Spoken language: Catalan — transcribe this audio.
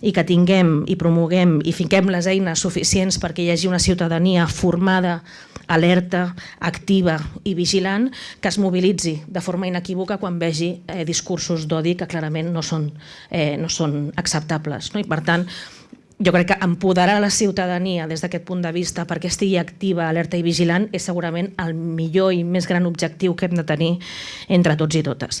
i que tinguem i promoguem i fiquem les eines suficients perquè hi hagi una ciutadania formada, alerta, activa i vigilant que es mobilitzi de forma inequívoca quan vegi eh, discursos d'odi que clarament no són, eh, no són acceptables. No? I per tant, jo crec que empoderar la ciutadania des d'aquest punt de vista perquè estigui activa, alerta i vigilant és segurament el millor i més gran objectiu que hem de tenir entre tots i totes.